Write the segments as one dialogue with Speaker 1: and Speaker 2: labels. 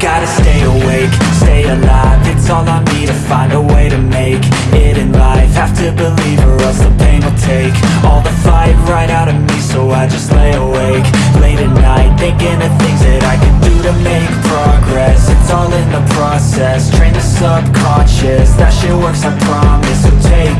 Speaker 1: gotta stay awake, stay alive. It's all on me to find a way to make it in life. Have to believe or else the pain will take All the fight right out of me. So I just lay awake Late at night thinking of things that I can do to make progress. It's all in the process, train the subconscious. That shit works I promise, so take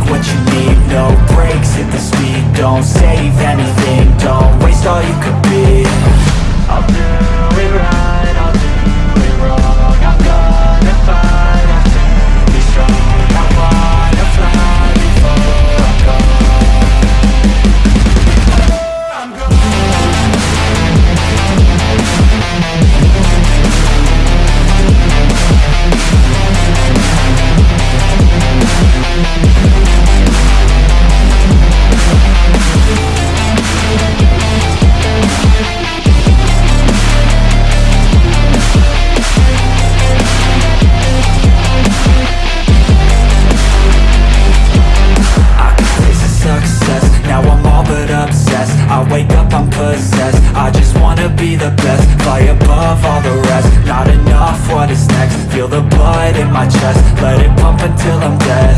Speaker 1: obsessed. I wake up, I'm possessed, I just wanna be the best. Fly above all the rest, not enough, what is next? Feel the blood in my chest, let it pump until I'm dead